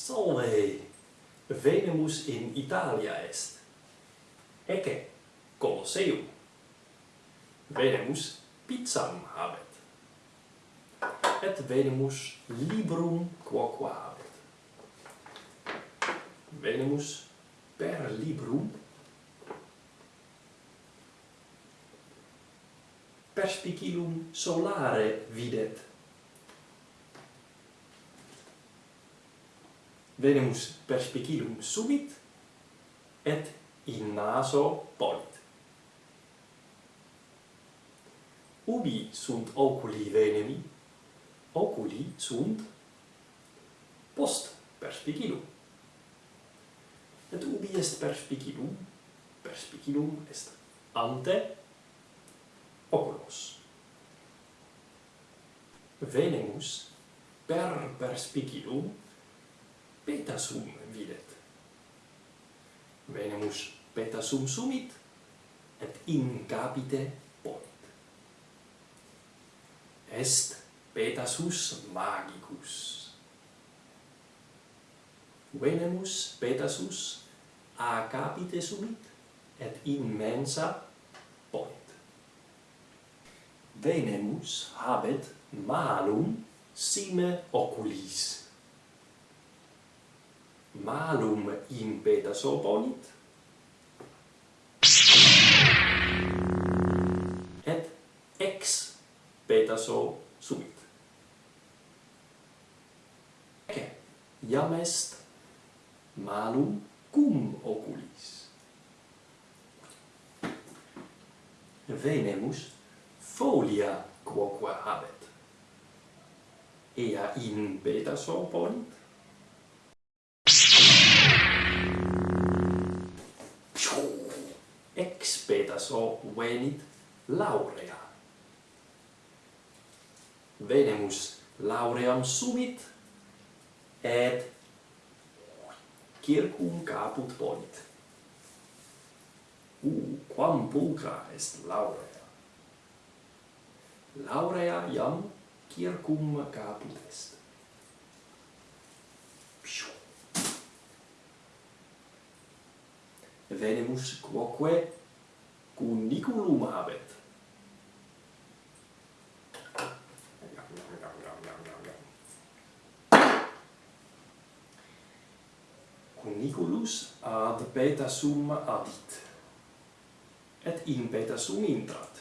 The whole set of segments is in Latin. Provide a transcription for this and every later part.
Salve! Venemus in Italia est. Ecce, Colosseum. Venemus pizzam habet. Et Venemus librum quoque habet. Venemus per librum perspicillum solare videt venemus perspicillum subit et in naso polit. Ubi sunt oculi venemi? Oculi sunt post perspicillum. Et ubi est perspicillum? Perspicillum est ante oculos. Venemus per perspicilum peta sum videt. Venemus peta sum sumit, et in capite ponit. Est petasus magicus. Venemus petasus a capite sumit, et in mensa ponit. Venemus habet malum sime oculis malum impetus opponit et ex petaso subit. Ecce iam est malum cum oculis. Venemus folia quoque habet. Ea in petaso opponit expedaso venit laurea. Venemus lauream sumit et circum caput ponit. U, quam pulcra est laurea. Laurea iam circum caput est. Venemus quoque cuniculum habet. Cuniculus ad beta sum adit, et in beta sum intrat.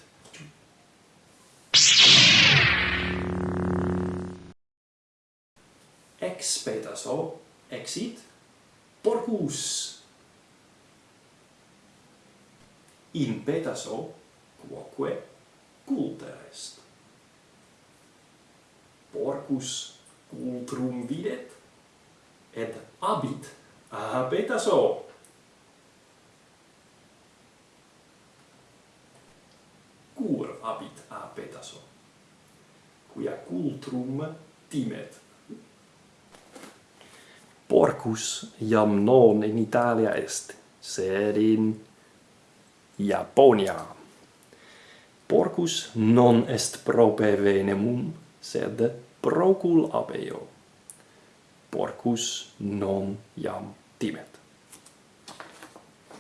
Ex beta so exit porcus. in petaso quoque culta est. Porcus cultrum videt, et abit a petaso. Cur abit a petaso, quia cultrum timet. Porcus iam non in Italia est, sed in Japonia. Porcus non est prope venemum, sed procul abeo. Porcus non iam timet.